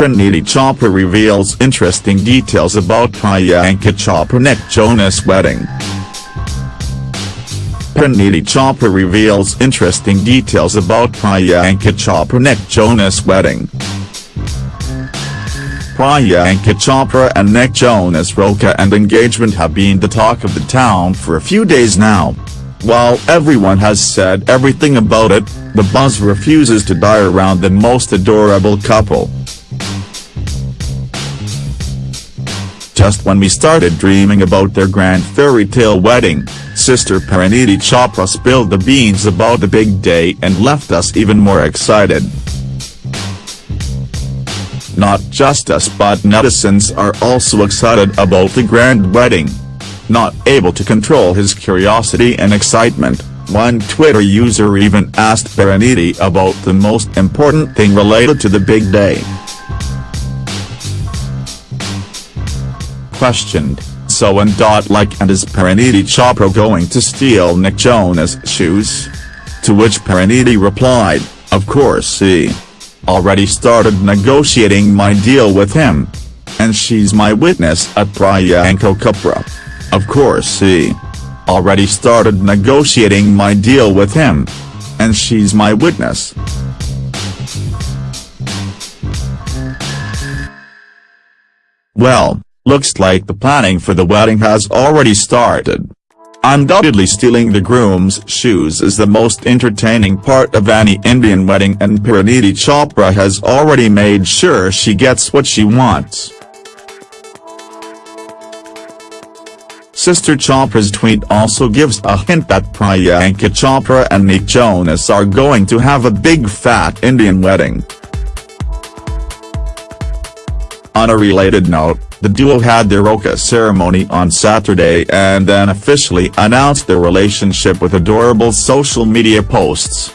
Parineeti Chopra reveals interesting details about Priyanka Chopra-Nick Jonas wedding. Parineeti Chopra reveals interesting details about Priyanka Chopra-Nick Jonas wedding. Priyanka Chopra and Nick Jonas Roka and engagement have been the talk of the town for a few days now. While everyone has said everything about it, the buzz refuses to die around the most adorable couple. Just when we started dreaming about their grand fairy tale wedding, sister Parineeti Chopra spilled the beans about the big day and left us even more excited. Not just us but netizens are also excited about the grand wedding. Not able to control his curiosity and excitement, one Twitter user even asked Parineeti about the most important thing related to the big day. Questioned, so and dot like and is Parineeti Chopra going to steal Nick Jonas' shoes? To which Parineeti replied, of course he already started negotiating my deal with him. And she's my witness at Priyanka Chopra. Of course he already started negotiating my deal with him. And she's my witness. Well, Looks like the planning for the wedding has already started. Undoubtedly stealing the groom's shoes is the most entertaining part of any Indian wedding and Parineeti Chopra has already made sure she gets what she wants. Sister Chopra's tweet also gives a hint that Priyanka Chopra and Nick Jonas are going to have a big fat Indian wedding. On a related note, the duo had their Roka ceremony on Saturday and then officially announced their relationship with adorable social media posts.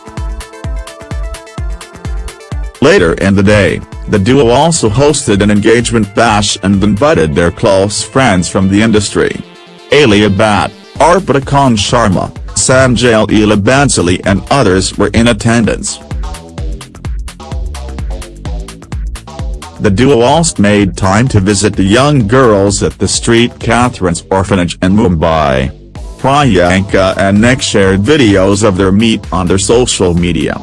Later in the day, the duo also hosted an engagement bash and invited their close friends from the industry. Alia Bhatt, Arpita Khan Sharma, Sanjay Leela Bhansali and others were in attendance. The duo also made time to visit the young girls at the St. Catherine's Orphanage in Mumbai. Priyanka and Nick shared videos of their meet on their social media.